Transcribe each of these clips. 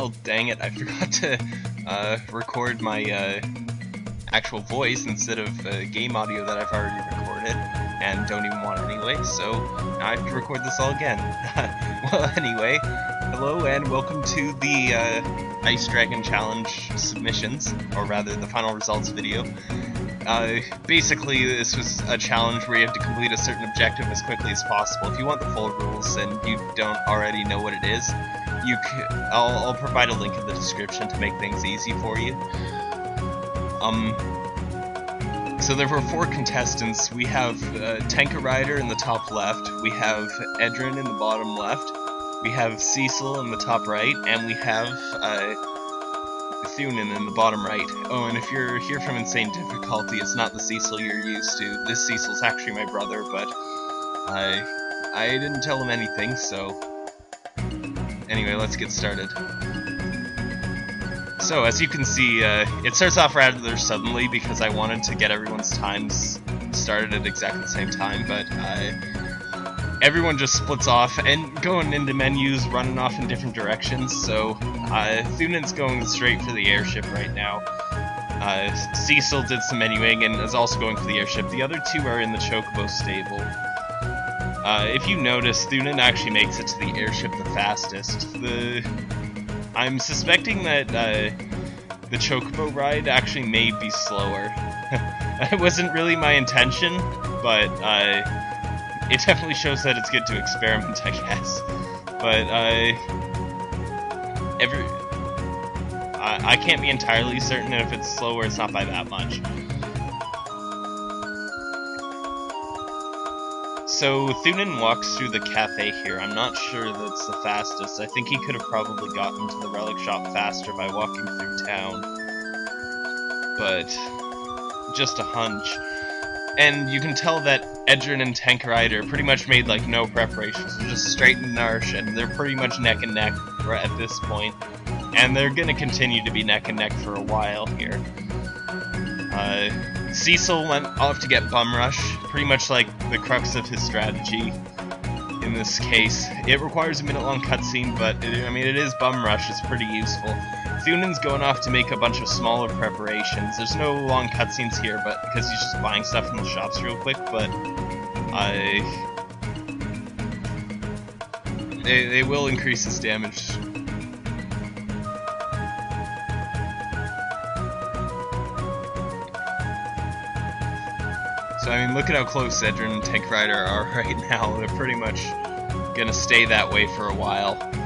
Oh, dang it, I forgot to uh, record my uh, actual voice instead of uh, game audio that I've already recorded and don't even want anyway, so I have to record this all again. well, anyway, hello and welcome to the uh, Ice Dragon Challenge submissions, or rather the final results video. Uh, basically, this was a challenge where you have to complete a certain objective as quickly as possible. If you want the full rules and you don't already know what it is, you I'll, I'll provide a link in the description to make things easy for you. Um, so there were four contestants. We have uh, Tenka Rider in the top left, we have Edrin in the bottom left, we have Cecil in the top right, and we have uh, Thunen in the bottom right. Oh, and if you're here from Insane Difficulty, it's not the Cecil you're used to. This Cecil's actually my brother, but I I didn't tell him anything, so... Anyway, let's get started. So, as you can see, uh, it starts off rather suddenly because I wanted to get everyone's times started at exactly the same time, but uh, everyone just splits off and going into menus, running off in different directions, so uh, going straight for the airship right now. Uh, Cecil did some menuing and is also going for the airship. The other two are in the Chocobo stable. Uh, if you notice, Thunen actually makes it to the airship the fastest. The I'm suspecting that uh, the Chocobo ride actually may be slower. it wasn't really my intention, but uh, it definitely shows that it's good to experiment, I guess. But uh, every I, I can't be entirely certain if it's slower. It's not by that much. So Thunen walks through the cafe here. I'm not sure that's the fastest. I think he could have probably gotten to the relic shop faster by walking through town. But just a hunch. And you can tell that Edrin and Tankerider pretty much made like no preparations. They're just straight in Narshe, and they're pretty much neck and neck at this point. And they're gonna continue to be neck and neck for a while here. Uh, Cecil went off to get Bum Rush, pretty much like the crux of his strategy in this case. It requires a minute-long cutscene, but it, I mean, it is Bum Rush, it's pretty useful. Thunen's going off to make a bunch of smaller preparations. There's no long cutscenes here, but because he's just buying stuff in the shops real quick, but I... They, they will increase his damage So I mean, look at how close Edrin and Tank Rider are right now. They're pretty much gonna stay that way for a while.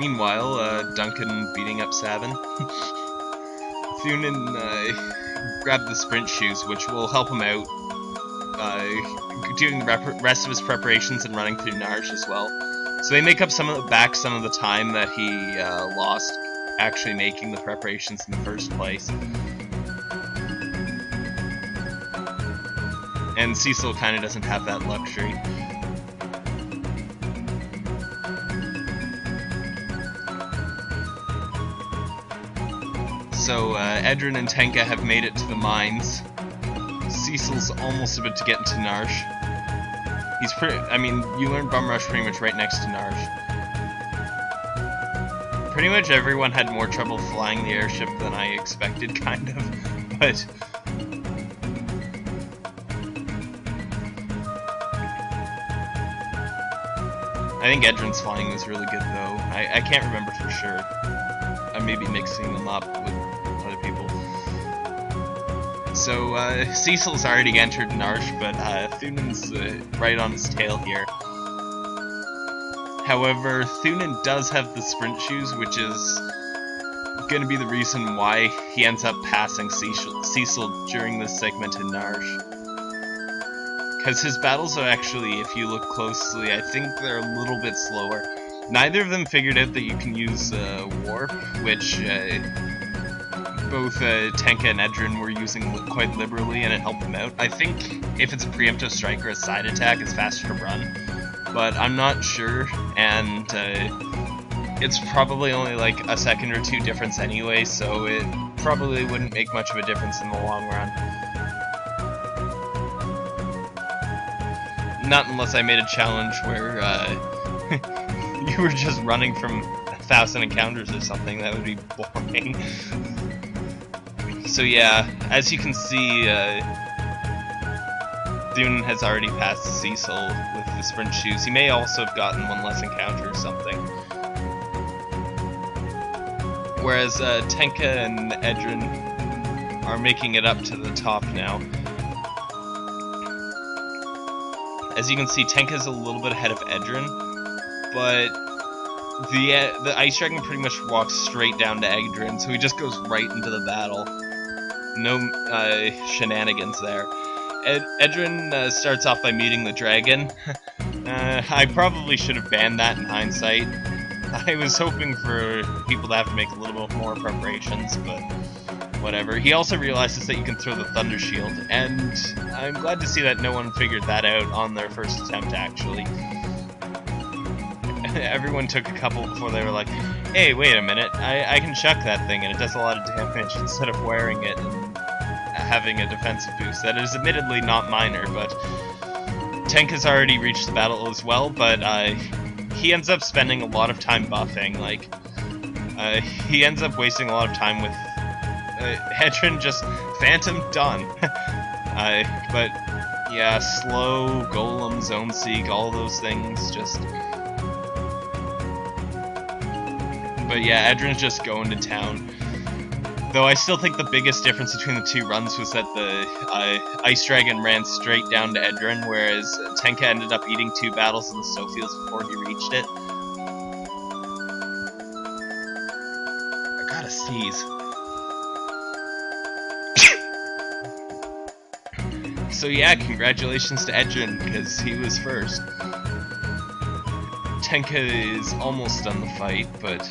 Meanwhile, uh, Duncan beating up Sabin. Thunen uh, grabbed the sprint shoes, which will help him out uh, doing the rest of his preparations and running through Narshe as well. So they make up some of the, back some of the time that he uh, lost actually making the preparations in the first place. and Cecil kind of doesn't have that luxury. So uh, Edrin and Tenka have made it to the mines. Cecil's almost about to get into Narshe. He's pretty, I mean, you learn Bum Rush pretty much right next to Narshe. Pretty much everyone had more trouble flying the airship than I expected, kind of, but I think Edrin's flying was really good, though. I, I can't remember for sure. I may be mixing them up with. So, uh, Cecil's already entered Narshe, but uh, uh, right on his tail here. However, Thunen does have the sprint shoes, which is going to be the reason why he ends up passing Cecil, Cecil during this segment in Narshe. Because his battles are actually, if you look closely, I think they're a little bit slower. Neither of them figured out that you can use uh, Warp, which uh, both uh, Tenka and Edrin were using quite liberally, and it helped them out. I think if it's a preemptive strike or a side attack, it's faster to run, but I'm not sure, and uh, it's probably only like a second or two difference anyway, so it probably wouldn't make much of a difference in the long run. Not unless I made a challenge where uh, you were just running from a thousand encounters or something, that would be boring. so yeah, as you can see, uh, Thune has already passed Cecil with the sprint shoes. He may also have gotten one less encounter or something. Whereas uh, Tenka and Edrin are making it up to the top now. As you can see, Tenka's a little bit ahead of Edrin, but the uh, the Ice Dragon pretty much walks straight down to Edrin, so he just goes right into the battle. No uh, shenanigans there. Ed Edrin uh, starts off by meeting the dragon. Uh, I probably should have banned that in hindsight. I was hoping for people to have to make a little bit more preparations, but whatever. He also realizes that you can throw the Thunder Shield, and I'm glad to see that no one figured that out on their first attempt, actually. Everyone took a couple before they were like, hey, wait a minute, I, I can chuck that thing and it does a lot of damage instead of wearing it and having a defensive boost. That is admittedly not minor, but Tank has already reached the battle as well, but uh, he ends up spending a lot of time buffing, like, uh, he ends up wasting a lot of time with uh, Hedron just Phantom done. uh, but yeah, slow, Golem, Zone Seek, all those things just. But yeah, Edrin's just going to town. Though I still think the biggest difference between the two runs was that the uh, Ice Dragon ran straight down to Edrin, whereas Tenka ended up eating two battles in the Snowfields before he reached it. I gotta sneeze. so yeah, congratulations to Edrin, because he was first. Tenka is almost done the fight, but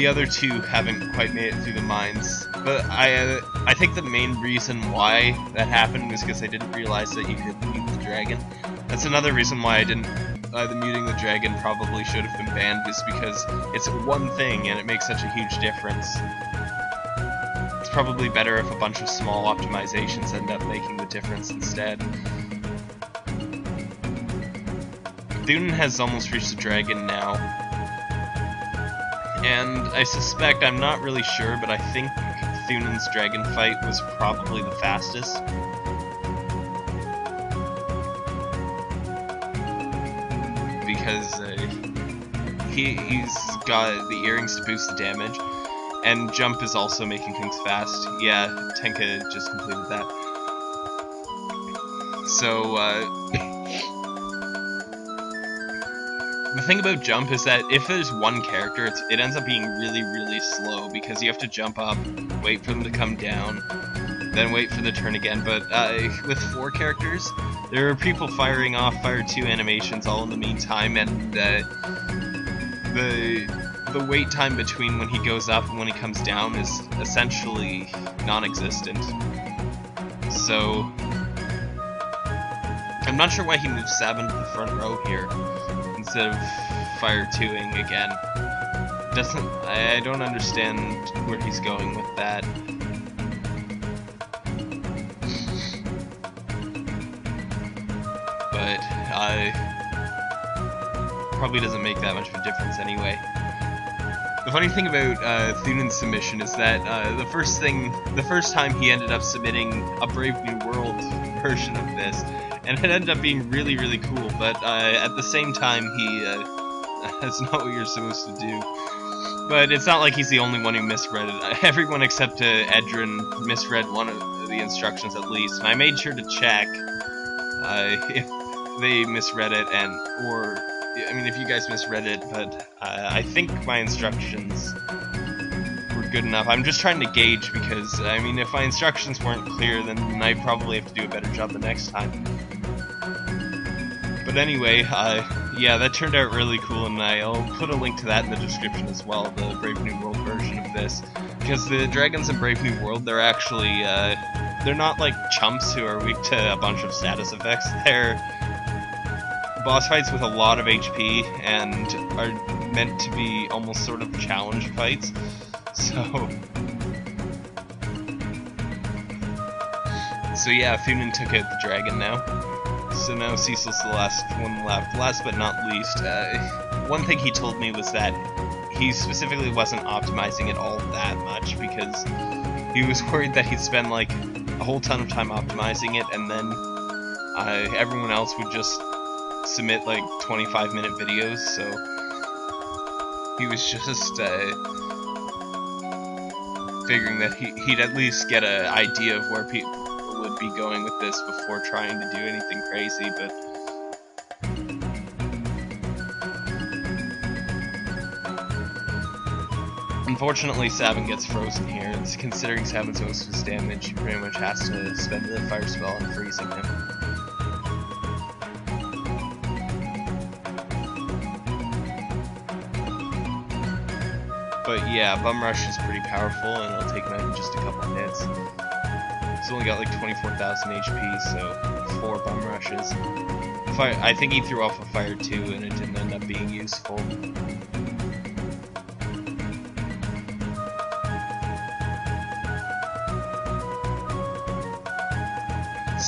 the other two haven't quite made it through the mines. But I uh, I think the main reason why that happened was because I didn't realize that you could mute the dragon. That's another reason why I didn't. Uh, the muting the dragon probably should have been banned, is because it's one thing and it makes such a huge difference. It's probably better if a bunch of small optimizations end up making the difference instead. Thune has almost reached the dragon now. And I suspect, I'm not really sure, but I think Thunen's dragon fight was probably the fastest. Because uh, he, he's got the earrings to boost the damage, and Jump is also making things fast. Yeah, Tenka just completed that. So, uh, the thing about jump is that if there's one character, it ends up being really, really slow because you have to jump up, wait for them to come down, then wait for the turn again. But uh, with four characters, there are people firing off Fire 2 animations all in the meantime, and uh, the the wait time between when he goes up and when he comes down is essentially non-existent. So, I'm not sure why he moved Sabin to the front row here instead of fire 2ing again. Doesn't I, don't understand where he's going with that. But I probably doesn't make that much of a difference anyway. The funny thing about uh, submission is that uh, the first thing, the first time he ended up submitting a Brave New World version of this, and it ended up being really, really cool. But uh, at the same time, he uh, that's not what you're supposed to do. But it's not like he's the only one who misread it. Everyone except uh, Edrin misread one of the instructions at least, and I made sure to check uh, if they misread it and or I mean if you guys misread it. But uh, I think my instructions were good enough. I'm just trying to gauge because, I mean, if my instructions weren't clear, then I probably have to do a better job the next time. But anyway, uh, yeah, that turned out really cool, and I'll put a link to that in the description as well, the Brave New World version of this. Because the dragons in Brave New World, they're actually, uh, they're not like chumps who are weak to a bunch of status effects. They're boss fights with a lot of HP and are meant to be almost sort of challenge fights. So... So yeah, Thunen took out the dragon now. So now Cecil's the last one left. Last but not least, uh, one thing he told me was that he specifically wasn't optimizing it all that much because he was worried that he'd spend like a whole ton of time optimizing it and then uh, everyone else would just submit like 25 minute videos so he was just uh, figuring that he, he'd at least get an idea of where people would be going with this before trying to do anything crazy but Unfortunately, Sabin gets frozen here, and considering Sabin's most of his damage, he pretty much has to spend the fire spell on freezing him. But yeah, Bum Rush is pretty powerful, and it'll take him out in just a couple hits. He's only got like 24,000 HP, so four Bum Rushes. Fire, I think he threw off a Fire too, and it didn't end up being useful.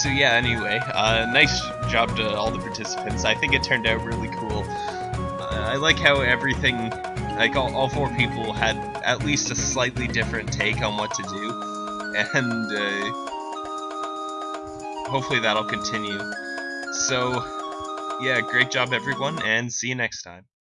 so yeah, anyway, uh, nice job to all the participants. I think it turned out really cool. Uh, I like how everything, like all, all, four people had at least a slightly different take on what to do, and uh, hopefully that'll continue. So, yeah, great job everyone, and see you next time.